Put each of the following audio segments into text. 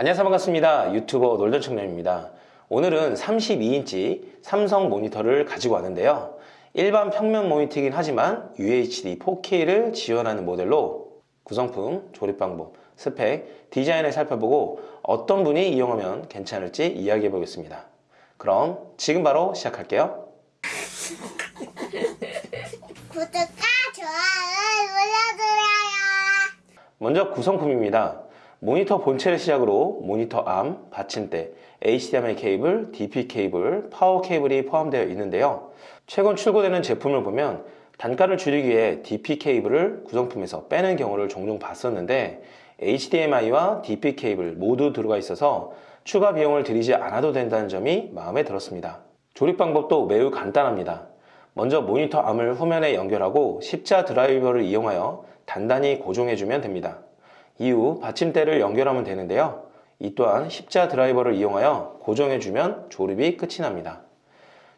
안녕하세요. 반갑습니다. 유튜버 놀던 청년입니다. 오늘은 32인치 삼성 모니터를 가지고 왔는데요. 일반 평면 모니터이긴 하지만 UHD 4K를 지원하는 모델로 구성품, 조립 방법, 스펙, 디자인을 살펴보고 어떤 분이 이용하면 괜찮을지 이야기해 보겠습니다. 그럼 지금 바로 시작할게요. 구독과 좋아요 눌러주세요. 먼저 구성품입니다. 모니터 본체를 시작으로 모니터 arm, 받침대, HDMI 케이블, DP 케이블, 파워 케이블이 포함되어 있는데요. 최근 출고되는 제품을 보면 단가를 줄이기 위해 DP 케이블을 구성품에서 빼는 경우를 종종 봤었는데 HDMI와 DP 케이블 모두 들어가 있어서 추가 비용을 들이지 않아도 된다는 점이 마음에 들었습니다. 조립 방법도 매우 간단합니다. 먼저 모니터 arm을 후면에 연결하고 십자 드라이버를 이용하여 단단히 고정해주면 됩니다. 이후 받침대를 연결하면 되는데요. 이 또한 십자 드라이버를 이용하여 고정해주면 조립이 끝이 납니다.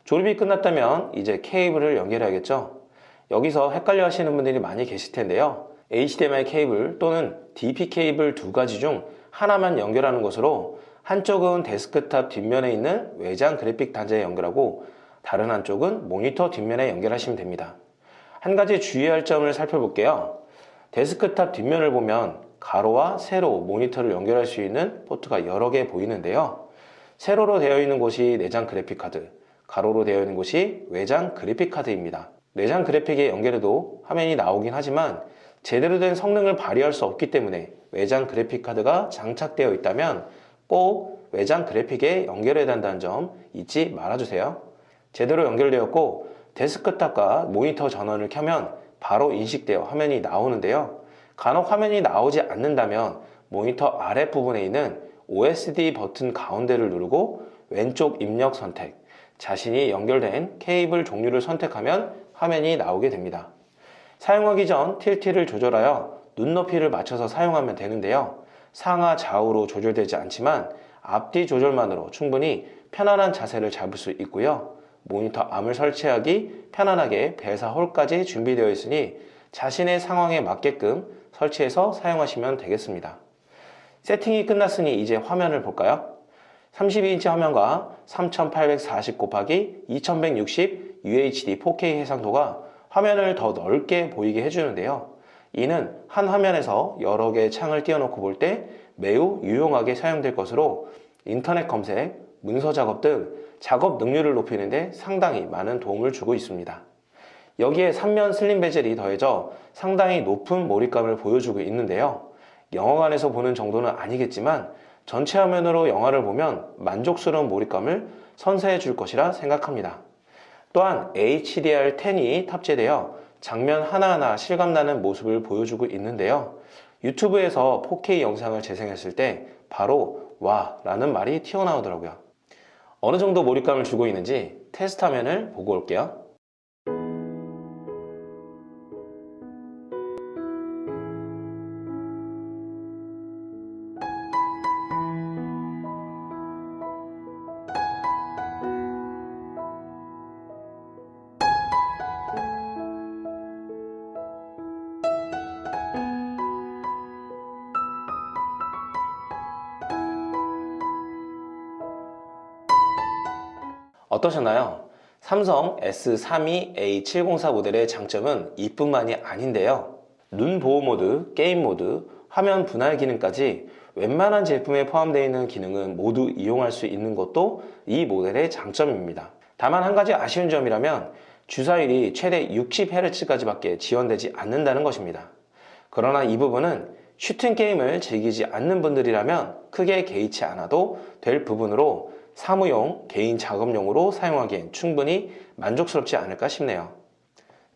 조립이 끝났다면 이제 케이블을 연결해야겠죠. 여기서 헷갈려 하시는 분들이 많이 계실 텐데요. HDMI 케이블 또는 DP 케이블 두 가지 중 하나만 연결하는 것으로 한쪽은 데스크탑 뒷면에 있는 외장 그래픽 단자에 연결하고 다른 한쪽은 모니터 뒷면에 연결하시면 됩니다. 한 가지 주의할 점을 살펴볼게요. 데스크탑 뒷면을 보면 가로와 세로 모니터를 연결할 수 있는 포트가 여러 개 보이는데요. 세로로 되어 있는 곳이 내장 그래픽카드, 가로로 되어 있는 곳이 외장 그래픽카드입니다. 내장 그래픽에 연결해도 화면이 나오긴 하지만 제대로 된 성능을 발휘할 수 없기 때문에 외장 그래픽카드가 장착되어 있다면 꼭 외장 그래픽에 연결해야 한다는 점 잊지 말아주세요. 제대로 연결되었고 데스크탑과 모니터 전원을 켜면 바로 인식되어 화면이 나오는데요. 간혹 화면이 나오지 않는다면 모니터 아랫부분에 있는 OSD 버튼 가운데를 누르고 왼쪽 입력 선택, 자신이 연결된 케이블 종류를 선택하면 화면이 나오게 됩니다. 사용하기 전 틸티를 조절하여 눈높이를 맞춰서 사용하면 되는데요. 상하 좌우로 조절되지 않지만 앞뒤 조절만으로 충분히 편안한 자세를 잡을 수 있고요. 모니터 암을 설치하기 편안하게 배사 홀까지 준비되어 있으니 자신의 상황에 맞게끔 설치해서 사용하시면 되겠습니다. 세팅이 끝났으니 이제 화면을 볼까요? 32인치 화면과 3840 곱하기 2160 UHD 4K 해상도가 화면을 더 넓게 보이게 해주는데요. 이는 한 화면에서 여러 개의 창을 띄워놓고 볼 때 매우 유용하게 사용될 것으로 인터넷 검색, 문서 작업 등 작업 능률을 높이는 데 상당히 많은 도움을 주고 있습니다. 여기에 3면 슬림 베젤이 더해져 상당히 높은 몰입감을 보여주고 있는데요. 영화관에서 보는 정도는 아니겠지만 전체 화면으로 영화를 보면 만족스러운 몰입감을 선사해 줄 것이라 생각합니다. 또한 HDR10이 탑재되어 장면 하나하나 실감나는 모습을 보여주고 있는데요. 유튜브에서 4K 영상을 재생했을 때 바로 와 라는 말이 튀어나오더라고요. 어느 정도 몰입감을 주고 있는지 테스트 화면을 보고 올게요. 어떠셨나요? 삼성 S32A704 모델의 장점은 이뿐만이 아닌데요. 눈 보호 모드, 게임 모드, 화면 분할 기능까지 웬만한 제품에 포함되어 있는 기능은 모두 이용할 수 있는 것도 이 모델의 장점입니다. 다만 한 가지 아쉬운 점이라면 주사율이 최대 60Hz까지 밖에 지원되지 않는다는 것입니다. 그러나 이 부분은 슈팅 게임을 즐기지 않는 분들이라면 크게 개의치 않아도 될 부분으로 사무용, 개인 작업용으로 사용하기엔 충분히 만족스럽지 않을까 싶네요.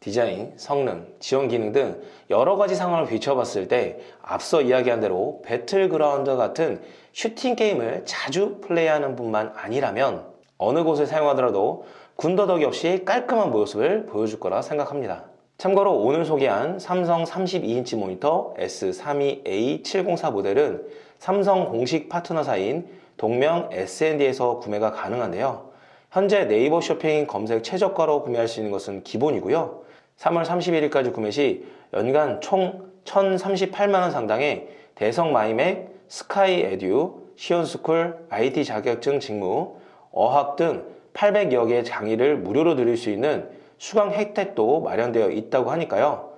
디자인, 성능, 지원 기능 등 여러 가지 상황을 비춰봤을 때 앞서 이야기한 대로 배틀그라운드 같은 슈팅 게임을 자주 플레이하는 분만 아니라면 어느 곳을 사용하더라도 군더더기 없이 깔끔한 모습을 보여줄 거라 생각합니다. 참고로 오늘 소개한 삼성 32인치 모니터 S32A704 모델은 삼성 공식 파트너사인 동명 S&D에서 구매가 가능한데요. 현재 네이버 쇼핑 검색 최저가로 구매할 수 있는 것은 기본이고요. 3월 31일까지 구매 시 연간 총 1,038만원 상당의 대성 마이맥, 스카이 에듀, 시원스쿨, IT 자격증 직무, 어학 등 800여 개의 강의를 무료로 들을 수 있는 수강 혜택도 마련되어 있다고 하니까요.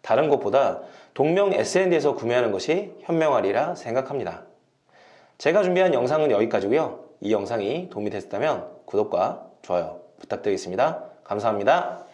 다른 것보다 동명 S&D에서 구매하는 것이 현명하리라 생각합니다. 제가 준비한 영상은 여기까지고요. 이 영상이 도움이 됐다면 구독과 좋아요 부탁드리겠습니다. 감사합니다.